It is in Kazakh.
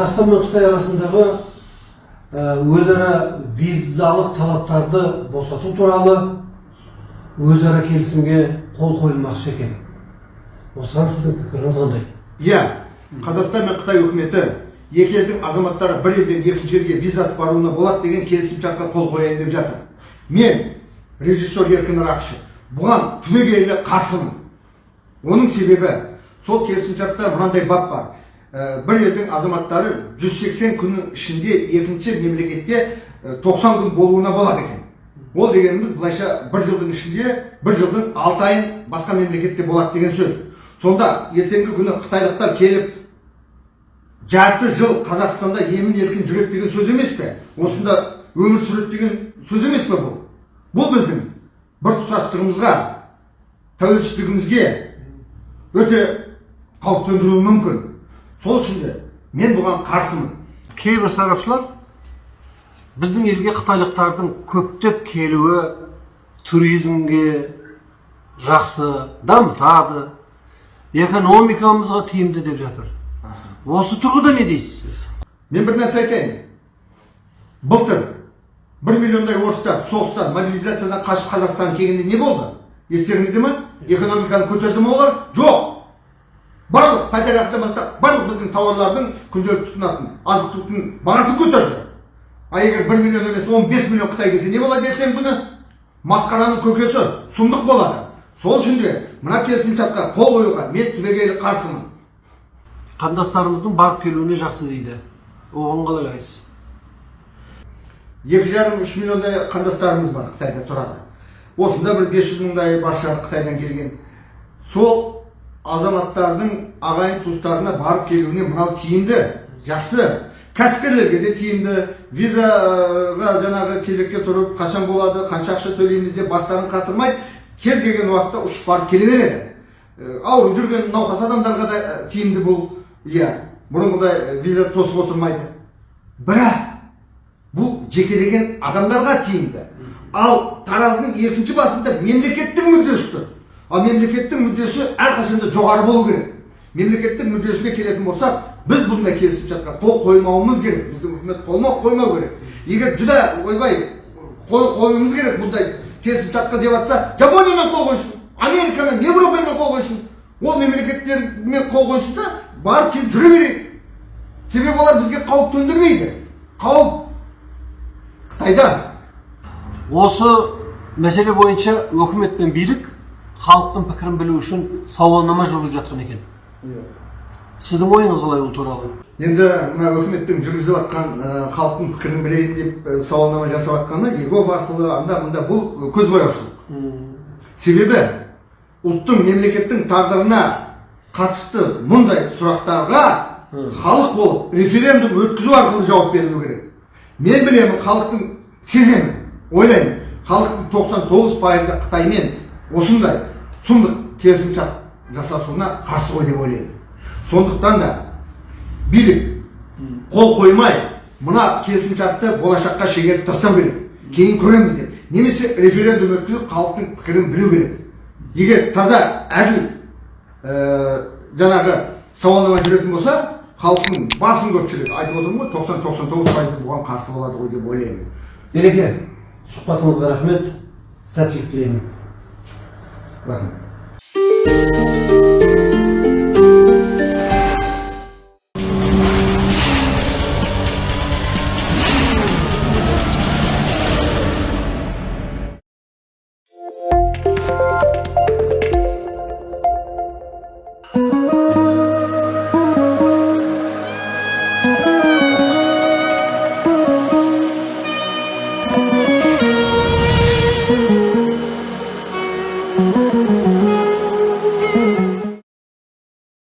қазақстан мен қытай арасындағы ә, өзара визалық талаптарды босату туралы өзара келісімге қол қойылмақшы екен. Осыған сіздің пікіріңіз қандай? Иә қазақстан мен қытай үкіметі екі елдің азаматтары бір елден екінші елге визасыз баруына болады деген келісімшартқа қол қояйын деп жатыр. Мен режиссер еркін рақышев бұған түбегейлі қарсымын. Оның себебі сол келісімшартта мынандай бап бар. Бір елдің азаматтары 180 күннің ішінде екінші мемлекетте ә, 90 күн болуына болады екен ол дегеніміз былайша бір жылдың ішінде бір жылдың алты айын басқа мемлекетте болады деген сөз сонда ертеңгі күні қытайлықтар келіп жарты жыл қазақстанда емін еркін жүреді деген сөз емес пе осында өмір сүреді деген сөз емес пе бұл бұл біздің біртұтастығымызға тәуелсіздігімізге өте қауіп төндіруі мүмкін сол үшін де мен бұған қарсымын. Кейбір сарапшылар біздің елге қытайлықтардың көптеп келуі туризмге жақсы дамытады экономикамызға тиімді деп жатыр. Осы тұрғыда не дейсіз? Сіз мен бір нәрсе айтайын. Былтыр бір миллиондай орыстар соғыстан мобилизациядан қашып қазақстанға келгенде не болды? Естеріңізде ма экономиканы көтерді ма олар? Жоқ! Барлық пәтерақыдан бастап барлық біздің тауарлардың күнделікті тұтынатын азық түліктің бағасын көтерді. А егер бір миллион емес он бес миллион қытай келсе не болады ертеңгі күні масқараның көкесі сұмдық болады. Сол үшін де мына келісімшартқа қол қоюға мен түбегейлі қарсымын. Қандастарымыздың барып келуіне жақсы дейді. Оған қалай қарайсыз? Екі жарым үш миллиондай қандастарымыз бар қытайда тұрады. Осында бір бес жүз мыңдай бар шығар қытайдан келген. Сол азаматтардың ағайын туыстарына барып келуіне мынау тиімді жақсы. Кәсіпкерлерге де тиімді. Визаға жаңағы кезекке тұрып қашан болады қанша ақша төлейміз деп бастарын қатырмайды. Кез келген уақытта ұшып барып келе береді. Ауырып жүрген науқас адамдарға да тиімді бұл. Иә бұрынғыдай виза тосып отырмайды. Бірақ бұл жекелеген адамдарға тиімді. Ал таразының екінші басында мемлекеттің мүддесі тұр. Ал мемлекеттің мүддесі әрқашанда жоғары болу керек. Мемлекеттің мүддесіне келетін болсақ біз бұндай келісімшартқа қол қоймауымыз керек. Біздің үкімет қолма қоймау керек. Егер жүдә ойбай қол қоюымыз керек бұндай келісімшартқа деп жатса жапониямен қол қойсын америкамен европамен қол қойсын. Ол мемлекеттермен қол қойсын да барып келіп жүре берейік. Себебі олар бізге қауіп төндірмейді. Қауіп қытайдан осы мәселе бойынша өкімет пен билік халықтың пікірін білу үшін сауалнама жүргізіп жатқан екен сіздің ойыңыз қалай ол туралы енді мына өкіметтің жүргізіп жатқан халықтың пікірін білейін деп сауалнама жасап жатқаны егов арқылы анда мында бұл көзбояушылық себебі ұлттың мемлекеттің тағдырына қатысты мұндай сұрақтарға халық болып референдум өткізу арқылы жауап берілу керек мен білемін халықтың сеземін ойлаймын халықтың тоқсан тоғыз пайызы қытаймен осындай сұмдық келісімшарт жасасуына қарсы ғой деп ойлаймын. Сондықтан да билік қол қоймай мына келісімшартты болашаққа шегеріп тастау керек. Кейін көреміз деп. Немесе референдум өткізіп халықтың пікірін білу керек. Егер таза әділ ә, жаңағы сауалнама жүретін болса халықтың басым көпшілігі айтып отырмын ғой тоқсан тоқсан тоғыз пайызы бұған қарсы болады ғой деп ойлаймын. Береке сұхбатыңызға рахмет. Сәттілік тілеймін. Рахмет